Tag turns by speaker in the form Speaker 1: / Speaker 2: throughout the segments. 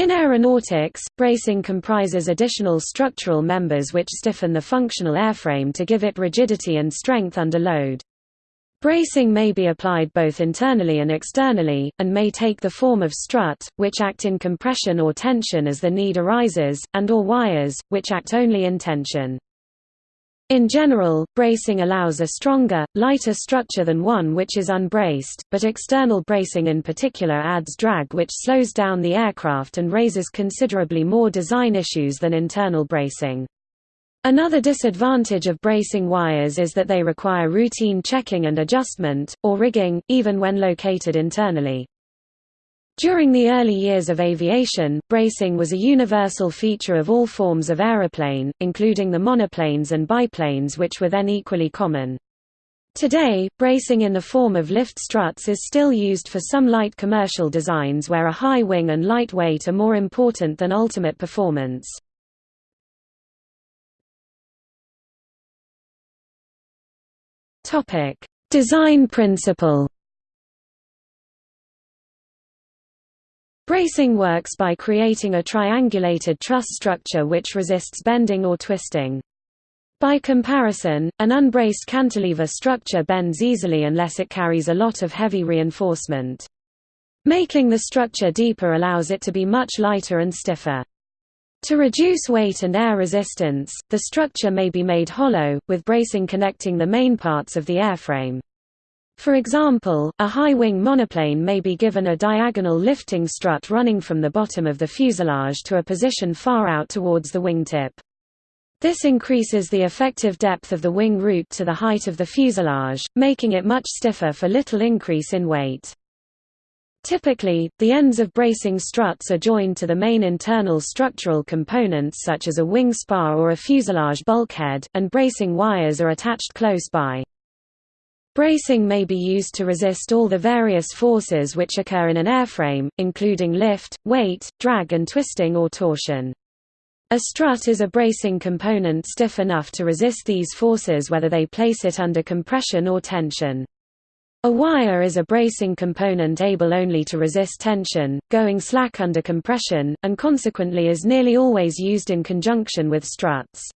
Speaker 1: In aeronautics, bracing comprises additional structural members which stiffen the functional airframe to give it rigidity and strength under load. Bracing may be applied both internally and externally, and may take the form of strut, which act in compression or tension as the need arises, and or wires, which act only in tension. In general, bracing allows a stronger, lighter structure than one which is unbraced, but external bracing in particular adds drag which slows down the aircraft and raises considerably more design issues than internal bracing. Another disadvantage of bracing wires is that they require routine checking and adjustment, or rigging, even when located internally. During the early years of aviation, bracing was a universal feature of all forms of aeroplane, including the monoplanes and biplanes which were then equally common. Today, bracing in the form of lift struts is still used for some light commercial designs where a high wing and light weight are more important than ultimate performance. Design principle Bracing works by creating a triangulated truss structure which resists bending or twisting. By comparison, an unbraced cantilever structure bends easily unless it carries a lot of heavy reinforcement. Making the structure deeper allows it to be much lighter and stiffer. To reduce weight and air resistance, the structure may be made hollow, with bracing connecting the main parts of the airframe. For example, a high-wing monoplane may be given a diagonal lifting strut running from the bottom of the fuselage to a position far out towards the wingtip. This increases the effective depth of the wing root to the height of the fuselage, making it much stiffer for little increase in weight. Typically, the ends of bracing struts are joined to the main internal structural components such as a wing spar or a fuselage bulkhead, and bracing wires are attached close by. Bracing may be used to resist all the various forces which occur in an airframe, including lift, weight, drag and twisting or torsion. A strut is a bracing component stiff enough to resist these forces whether they place it under compression or tension. A wire is a bracing component able only to resist tension, going slack under compression, and consequently is nearly always used in conjunction with struts.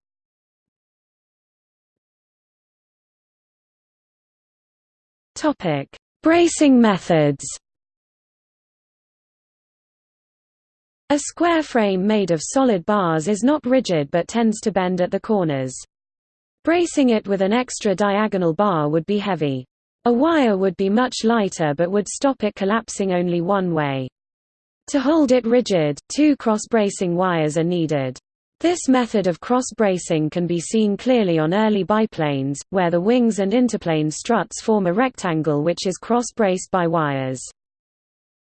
Speaker 1: Topic: Bracing methods. A square frame made of solid bars is not rigid but tends to bend at the corners. Bracing it with an extra diagonal bar would be heavy. A wire would be much lighter but would stop it collapsing only one way. To hold it rigid, two cross-bracing wires are needed. This method of cross-bracing can be seen clearly on early biplanes, where the wings and interplane struts form a rectangle which is cross-braced by wires.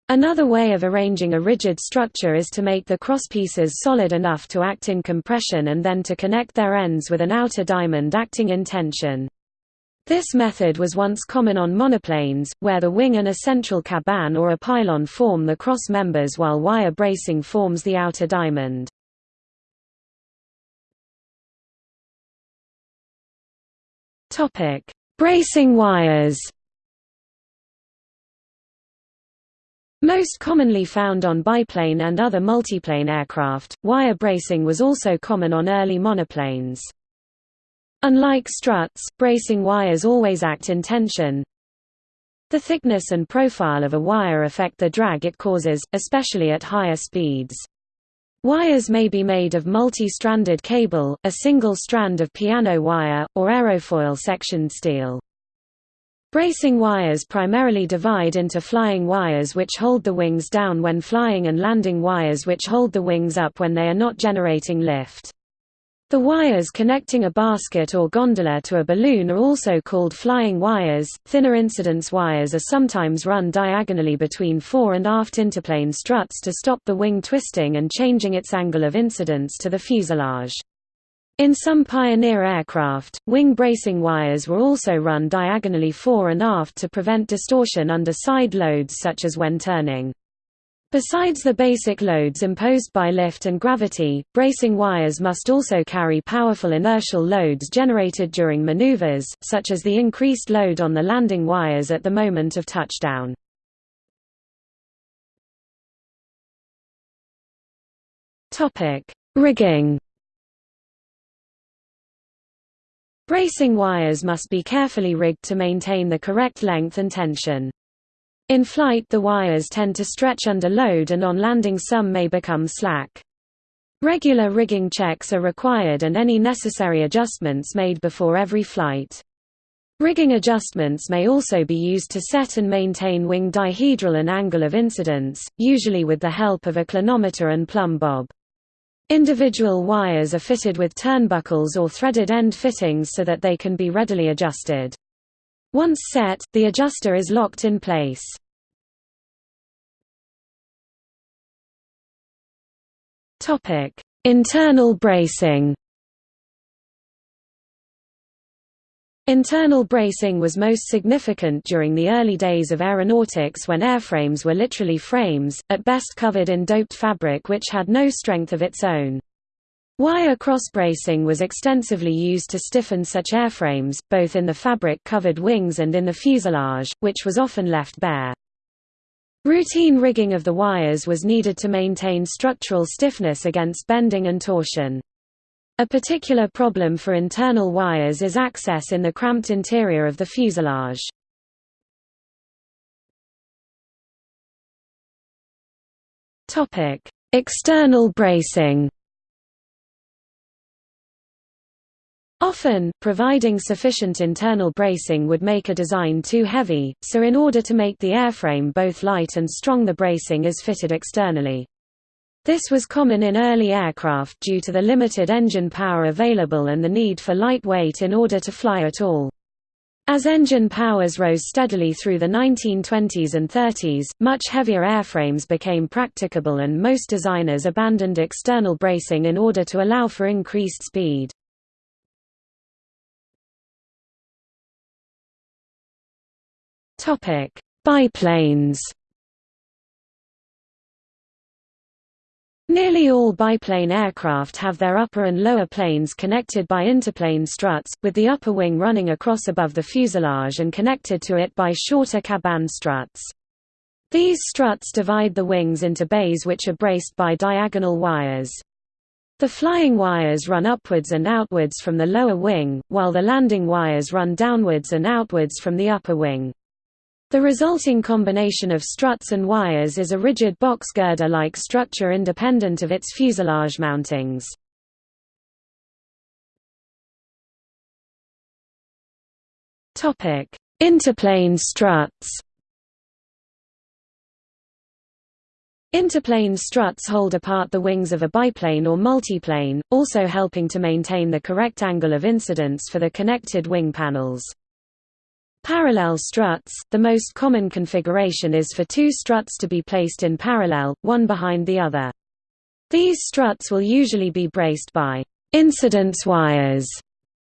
Speaker 1: Another way of arranging a rigid structure is to make the crosspieces solid enough to act in compression and then to connect their ends with an outer diamond acting in tension. This method was once common on monoplanes, where the wing and a central cabane or a pylon form the cross members while wire bracing forms the outer diamond. Topic: Bracing wires. Most commonly found on biplane and other multiplane aircraft, wire bracing was also common on early monoplanes. Unlike struts, bracing wires always act in tension. The thickness and profile of a wire affect the drag it causes, especially at higher speeds. Wires may be made of multi-stranded cable, a single strand of piano wire, or aerofoil sectioned steel. Bracing wires primarily divide into flying wires which hold the wings down when flying and landing wires which hold the wings up when they are not generating lift. The wires connecting a basket or gondola to a balloon are also called flying wires. Thinner incidence wires are sometimes run diagonally between fore and aft interplane struts to stop the wing twisting and changing its angle of incidence to the fuselage. In some Pioneer aircraft, wing bracing wires were also run diagonally fore and aft to prevent distortion under side loads such as when turning. Besides the basic loads imposed by lift and gravity, bracing wires must also carry powerful inertial loads generated during maneuvers, such as the increased load on the landing wires at the moment of touchdown. Rigging Bracing wires must be carefully rigged to maintain the correct length and tension. In flight the wires tend to stretch under load and on landing some may become slack. Regular rigging checks are required and any necessary adjustments made before every flight. Rigging adjustments may also be used to set and maintain wing dihedral and angle of incidence, usually with the help of a clinometer and plumb bob. Individual wires are fitted with turnbuckles or threaded end fittings so that they can be readily adjusted. Once set, the adjuster is locked in place. Internal bracing Internal bracing was most significant during the early days of aeronautics when airframes were literally frames, at best covered in doped fabric which had no strength of its own. Wire cross-bracing was extensively used to stiffen such airframes, both in the fabric-covered wings and in the fuselage, which was often left bare. Routine rigging of the wires was needed to maintain structural stiffness against bending and torsion. A particular problem for internal wires is access in the cramped interior of the fuselage. External bracing Often, providing sufficient internal bracing would make a design too heavy, so in order to make the airframe both light and strong the bracing is fitted externally. This was common in early aircraft due to the limited engine power available and the need for lightweight in order to fly at all. As engine powers rose steadily through the 1920s and 30s, much heavier airframes became practicable and most designers abandoned external bracing in order to allow for increased speed. Biplanes Nearly all biplane aircraft have their upper and lower planes connected by interplane struts, with the upper wing running across above the fuselage and connected to it by shorter cabane struts. These struts divide the wings into bays which are braced by diagonal wires. The flying wires run upwards and outwards from the lower wing, while the landing wires run downwards and outwards from the upper wing. The resulting combination of struts and wires is a rigid box girder-like structure independent of its fuselage mountings. Interplane struts Interplane struts hold apart the wings of a biplane or multiplane, also helping to maintain the correct angle of incidence for the connected wing panels. Parallel struts – The most common configuration is for two struts to be placed in parallel, one behind the other. These struts will usually be braced by «incidence wires»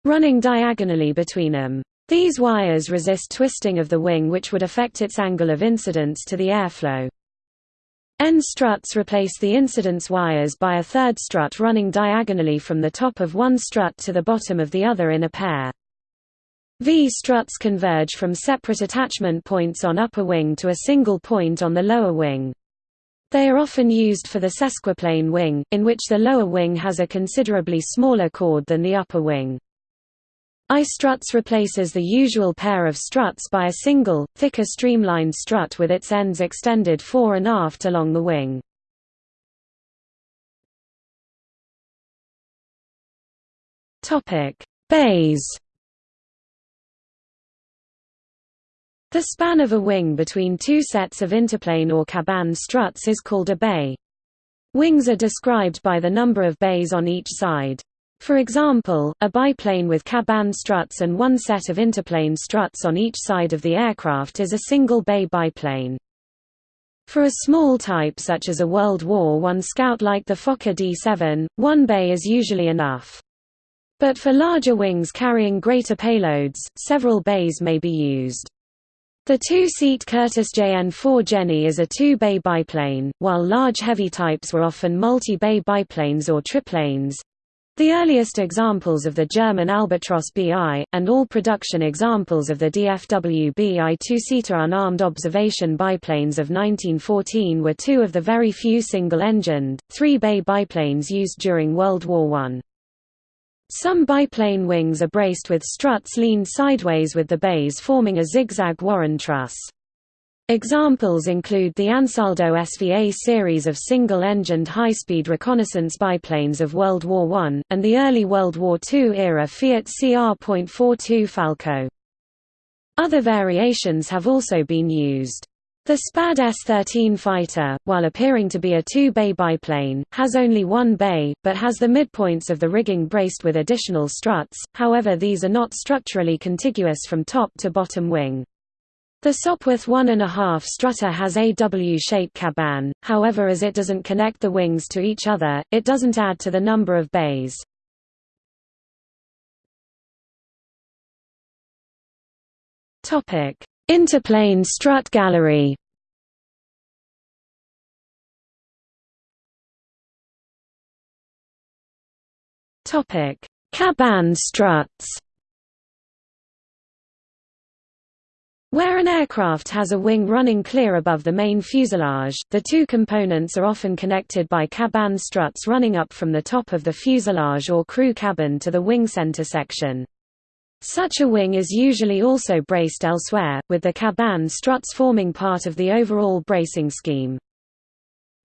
Speaker 1: running diagonally between them. These wires resist twisting of the wing which would affect its angle of incidence to the airflow. End struts replace the incidence wires by a third strut running diagonally from the top of one strut to the bottom of the other in a pair. V-struts converge from separate attachment points on upper wing to a single point on the lower wing. They are often used for the sesquiplane wing, in which the lower wing has a considerably smaller chord than the upper wing. I-struts replaces the usual pair of struts by a single, thicker streamlined strut with its ends extended fore and aft along the wing. Bays The span of a wing between two sets of interplane or cabane struts is called a bay. Wings are described by the number of bays on each side. For example, a biplane with cabane struts and one set of interplane struts on each side of the aircraft is a single-bay biplane. For a small type such as a World War I Scout like the Fokker D7, one bay is usually enough. But for larger wings carrying greater payloads, several bays may be used. The two-seat Curtiss JN4 Jenny is a two-bay biplane, while large heavy types were often multi-bay biplanes or triplanes. The earliest examples of the German Albatros BI, and all production examples of the DFW BI two-seater unarmed observation biplanes of 1914 were two of the very few single-engined, three-bay biplanes used during World War I. Some biplane wings are braced with struts leaned sideways with the bays forming a zigzag Warren truss. Examples include the Ansaldo SVA series of single-engined high-speed reconnaissance biplanes of World War I, and the early World War II-era Fiat CR.42 Falco. Other variations have also been used. The SPAD S-13 fighter, while appearing to be a two-bay biplane, has only one bay, but has the midpoints of the rigging braced with additional struts, however these are not structurally contiguous from top to bottom wing. The Sopwith 1.5 strutter has a W-shaped cabane, however as it doesn't connect the wings to each other, it doesn't add to the number of bays. Interplane strut gallery. Cabane struts. Where an aircraft has a wing running clear above the main fuselage, the two components are often connected by cabane struts running up from the top of the fuselage or crew cabin to the wing center section. Such a wing is usually also braced elsewhere, with the cabane struts forming part of the overall bracing scheme.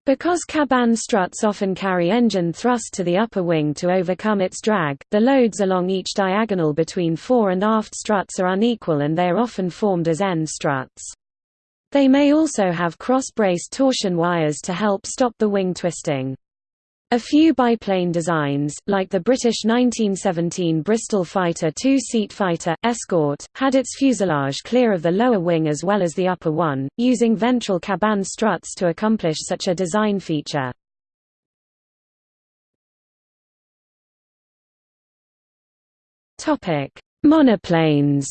Speaker 1: Because cabane struts often carry engine thrust to the upper wing to overcome its drag, the loads along each diagonal between fore and aft struts are unequal and they are often formed as end struts. They may also have cross-braced torsion wires to help stop the wing twisting. A few biplane designs, like the British 1917 Bristol Fighter two-seat fighter, Escort, had its fuselage clear of the lower wing as well as the upper one, using ventral cabane struts to accomplish such a design feature. Monoplanes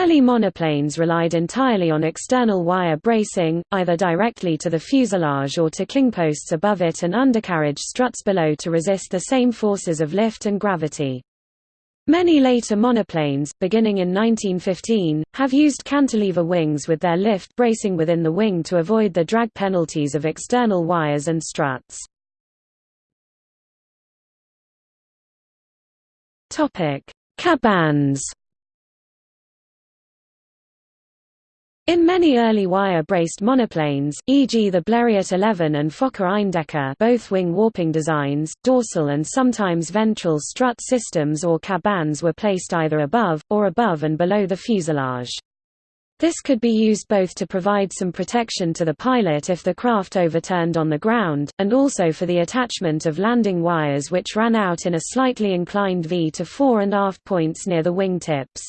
Speaker 1: Early monoplanes relied entirely on external wire bracing, either directly to the fuselage or to kingposts above it and undercarriage struts below to resist the same forces of lift and gravity. Many later monoplanes, beginning in 1915, have used cantilever wings with their lift bracing within the wing to avoid the drag penalties of external wires and struts. Cabanes In many early wire-braced monoplanes, e.g. the Blériot 11 and Fokker Eindecker both wing warping designs, dorsal and sometimes ventral strut systems or cabanes were placed either above, or above and below the fuselage. This could be used both to provide some protection to the pilot if the craft overturned on the ground, and also for the attachment of landing wires which ran out in a slightly inclined V to fore and aft points near the wing tips.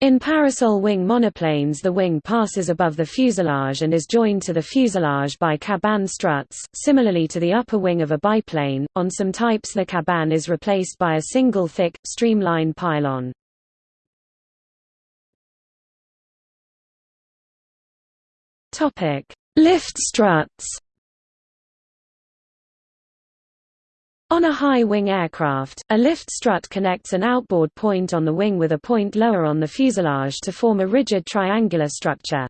Speaker 1: In parasol wing monoplanes the wing passes above the fuselage and is joined to the fuselage by cabane struts, similarly to the upper wing of a biplane. On some types the cabane is replaced by a single thick, streamline pylon. Lift struts On a high-wing aircraft, a lift strut connects an outboard point on the wing with a point lower on the fuselage to form a rigid triangular structure.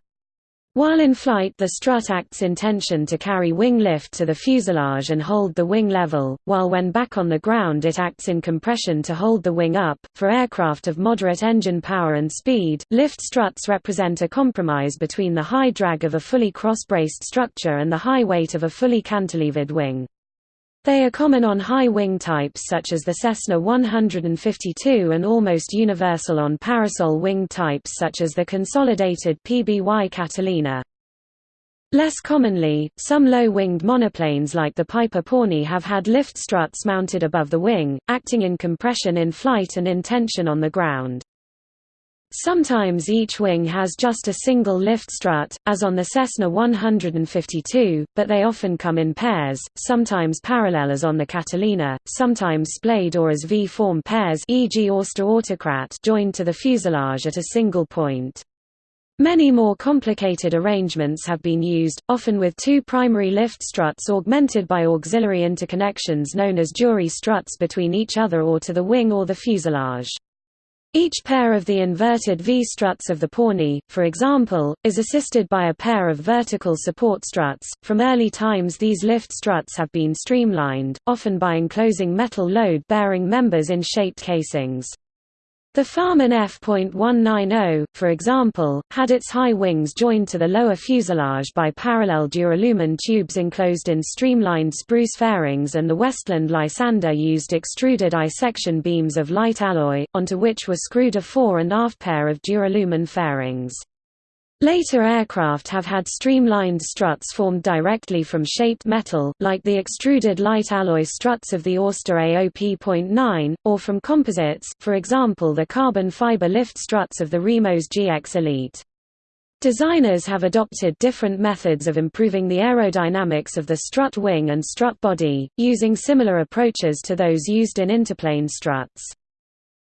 Speaker 1: While in flight the strut acts in tension to carry wing lift to the fuselage and hold the wing level, while when back on the ground it acts in compression to hold the wing up. For aircraft of moderate engine power and speed, lift struts represent a compromise between the high drag of a fully cross-braced structure and the high weight of a fully cantilevered wing. They are common on high wing types such as the Cessna 152 and almost universal on parasol wing types such as the consolidated PBY Catalina. Less commonly, some low-winged monoplanes like the Piper Pawnee have had lift struts mounted above the wing, acting in compression in flight and in tension on the ground. Sometimes each wing has just a single lift strut, as on the Cessna 152, but they often come in pairs, sometimes parallel as on the Catalina, sometimes splayed or as V-form pairs e.g. Auster Autocrat joined to the fuselage at a single point. Many more complicated arrangements have been used, often with two primary lift struts augmented by auxiliary interconnections known as jury struts between each other or to the wing or the fuselage. Each pair of the inverted V-struts of the Pawnee, for example, is assisted by a pair of vertical support struts. From early times these lift struts have been streamlined, often by enclosing metal load-bearing members in shaped casings. The Farman F.190, for example, had its high wings joined to the lower fuselage by parallel duralumin tubes enclosed in streamlined spruce fairings and the Westland Lysander used extruded I-section beams of light alloy, onto which were screwed a fore and aft pair of duralumin fairings. Later aircraft have had streamlined struts formed directly from shaped metal, like the extruded light alloy struts of the Auster AOP.9, or from composites, for example the carbon fiber lift struts of the Remos GX Elite. Designers have adopted different methods of improving the aerodynamics of the strut wing and strut body, using similar approaches to those used in interplane struts.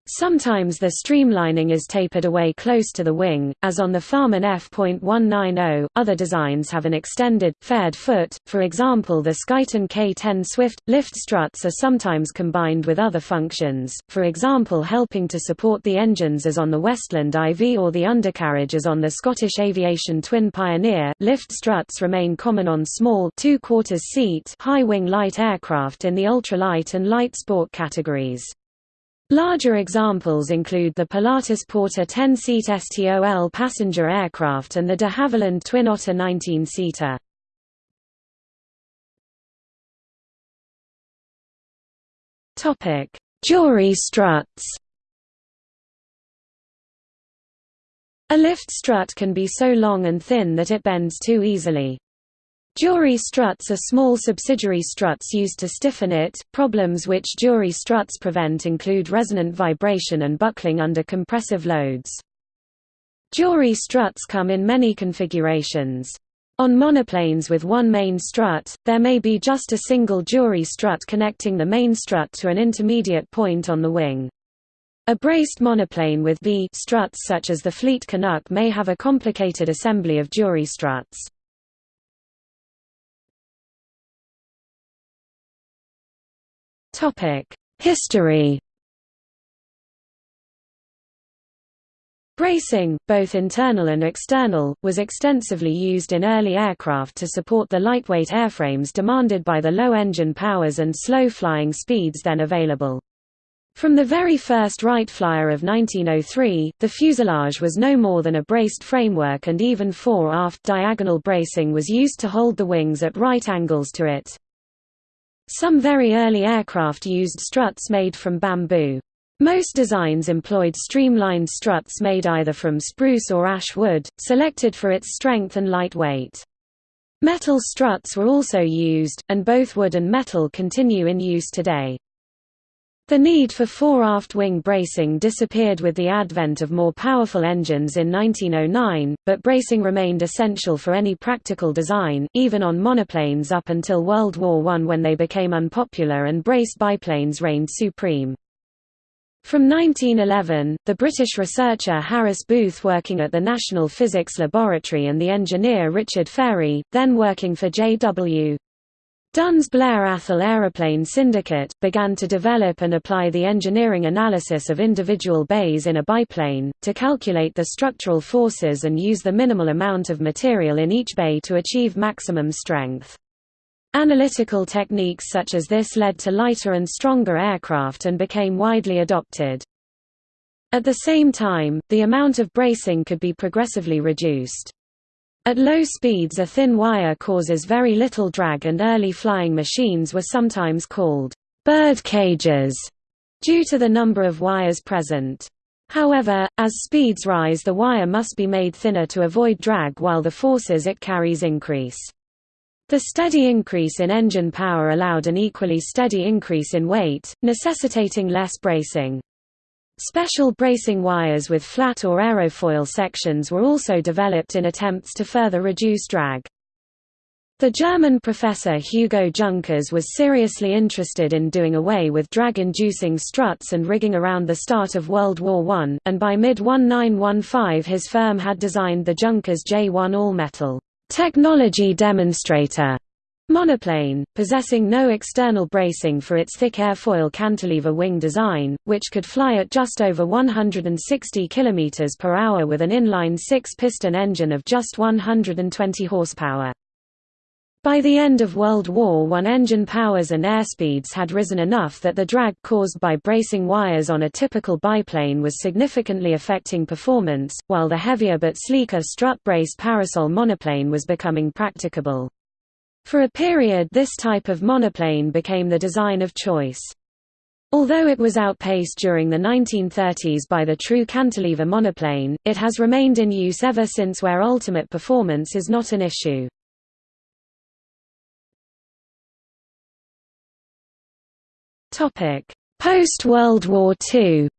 Speaker 1: Sometimes the streamlining is tapered away close to the wing, as on the Farman F.190. Other designs have an extended, faired foot, for example the Skyton K10 Swift. Lift struts are sometimes combined with other functions, for example helping to support the engines as on the Westland IV or the undercarriage as on the Scottish Aviation Twin Pioneer. Lift struts remain common on small two quarters seat high-wing light aircraft in the ultralight and light sport categories. Larger examples include the Pilatus Porter 10-seat STOL passenger aircraft and the de Havilland Twin Otter 19-seater. Jury struts A lift strut can be so long and thin that it bends too easily. Jury struts are small subsidiary struts used to stiffen it. Problems which jury struts prevent include resonant vibration and buckling under compressive loads. Jury struts come in many configurations. On monoplanes with one main strut, there may be just a single jury strut connecting the main strut to an intermediate point on the wing. A braced monoplane with V struts such as the Fleet Canuck may have a complicated assembly of jury struts. History Bracing, both internal and external, was extensively used in early aircraft to support the lightweight airframes demanded by the low engine powers and slow flying speeds then available. From the very first Wright Flyer of 1903, the fuselage was no more than a braced framework and even fore-aft diagonal bracing was used to hold the wings at right angles to it. Some very early aircraft used struts made from bamboo. Most designs employed streamlined struts made either from spruce or ash wood, selected for its strength and light weight. Metal struts were also used, and both wood and metal continue in use today. The need for fore-aft wing bracing disappeared with the advent of more powerful engines in 1909, but bracing remained essential for any practical design, even on monoplanes up until World War I when they became unpopular and braced biplanes reigned supreme. From 1911, the British researcher Harris Booth working at the National Physics Laboratory and the engineer Richard Fairey, then working for J.W. Dunne's Blair Atholl Aeroplane Syndicate, began to develop and apply the engineering analysis of individual bays in a biplane, to calculate the structural forces and use the minimal amount of material in each bay to achieve maximum strength. Analytical techniques such as this led to lighter and stronger aircraft and became widely adopted. At the same time, the amount of bracing could be progressively reduced. At low speeds a thin wire causes very little drag and early flying machines were sometimes called bird cages due to the number of wires present. However, as speeds rise the wire must be made thinner to avoid drag while the forces it carries increase. The steady increase in engine power allowed an equally steady increase in weight, necessitating less bracing. Special bracing wires with flat or aerofoil sections were also developed in attempts to further reduce drag. The German professor Hugo Junkers was seriously interested in doing away with drag-inducing struts and rigging around the start of World War I, and by mid-1915 his firm had designed the Junkers J1 all-metal technology demonstrator Monoplane, possessing no external bracing for its thick airfoil cantilever wing design, which could fly at just over 160 km per hour with an inline six-piston engine of just 120 horsepower. By the end of World War I engine powers and airspeeds had risen enough that the drag caused by bracing wires on a typical biplane was significantly affecting performance, while the heavier but sleeker strut-braced parasol monoplane was becoming practicable. For a period this type of monoplane became the design of choice. Although it was outpaced during the 1930s by the true cantilever monoplane, it has remained in use ever since where ultimate performance is not an issue. Post-World War II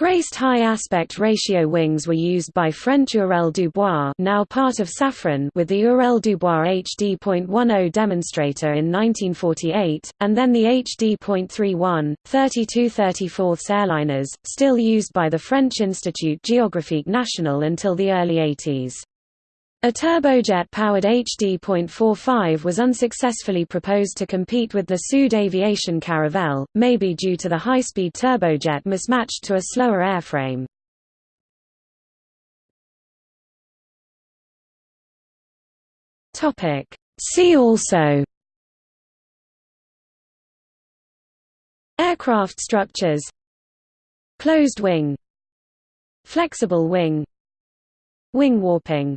Speaker 1: Braced high aspect ratio wings were used by French Hurel-Dubois now part of Safran with the Hurel-Dubois HD.10 demonstrator in 1948, and then the HD.31, 32-34 airliners, still used by the French Institut Géographique National until the early 80s. A turbojet-powered HD.45 was unsuccessfully proposed to compete with the Sud Aviation Caravelle, maybe due to the high-speed turbojet mismatched to a slower airframe. See also Aircraft structures Closed wing Flexible wing Wing warping